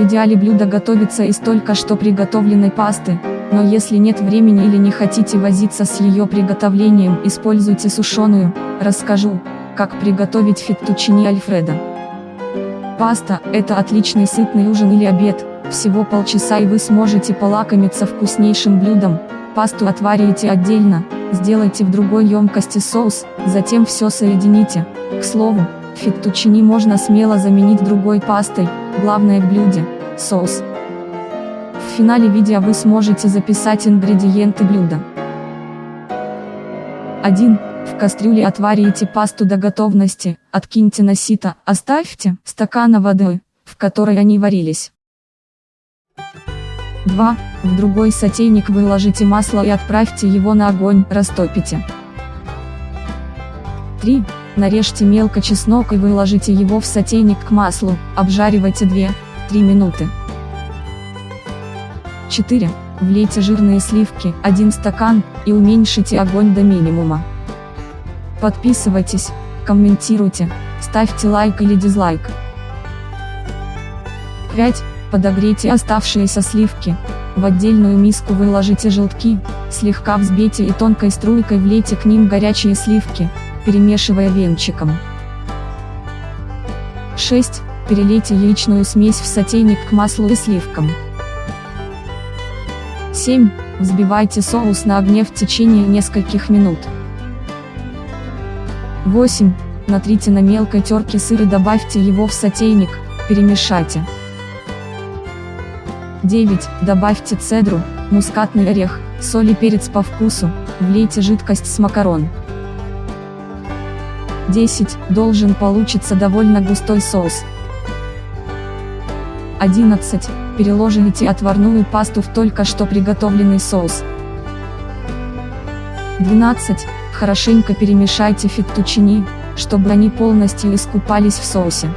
В идеале блюдо готовится из только что приготовленной пасты, но если нет времени или не хотите возиться с ее приготовлением, используйте сушеную, расскажу, как приготовить феттучини альфредо. Паста – это отличный сытный ужин или обед, всего полчаса и вы сможете полакомиться вкуснейшим блюдом. Пасту отварите отдельно, сделайте в другой емкости соус, затем все соедините. К слову, феттучини можно смело заменить другой пастой, главное в блюде – соус. В финале видео вы сможете записать ингредиенты блюда. 1. В кастрюле отварите пасту до готовности, откиньте на сито, оставьте стакана воды, в которой они варились. 2. В другой сотейник выложите масло и отправьте его на огонь, растопите. 3. Нарежьте мелко чеснок и выложите его в сотейник к маслу, обжаривайте 2-3 минуты. 4. Влейте жирные сливки, 1 стакан, и уменьшите огонь до минимума. Подписывайтесь, комментируйте, ставьте лайк или дизлайк. 5. Подогрейте оставшиеся сливки. В отдельную миску выложите желтки, слегка взбейте и тонкой струйкой влейте к ним горячие сливки, перемешивая венчиком. 6. Перелейте яичную смесь в сотейник к маслу и сливкам. 7. Взбивайте соус на огне в течение нескольких минут. 8. Натрите на мелкой терке сыр и добавьте его в сотейник, перемешайте. 9. Добавьте цедру, мускатный орех, соль и перец по вкусу, влейте жидкость с макарон. 10. Должен получиться довольно густой соус. 11. Переложите отварную пасту в только что приготовленный соус. 12. Хорошенько перемешайте феттучини, чтобы они полностью искупались в соусе.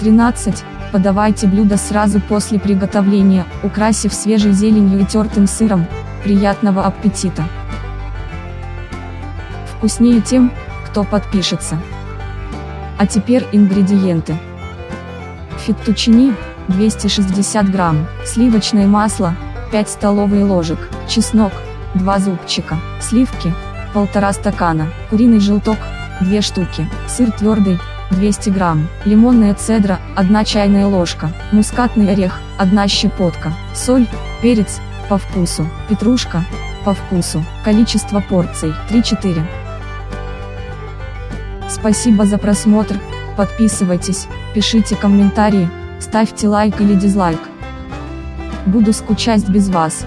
13. Подавайте блюдо сразу после приготовления, украсив свежей зеленью и тертым сыром. Приятного аппетита! Вкуснее тем, кто подпишется. А теперь ингредиенты. Феттучини, 260 грамм, сливочное масло, 5 столовые ложек, чеснок, 2 зубчика, сливки, 1,5 стакана, куриный желток, 2 штуки, сыр твердый, 200 грамм, лимонная цедра, 1 чайная ложка, мускатный орех, 1 щепотка, соль, перец, по вкусу, петрушка, по вкусу, количество порций, 3-4. Спасибо за просмотр, подписывайтесь, пишите комментарии, ставьте лайк или дизлайк. Буду скучать без вас.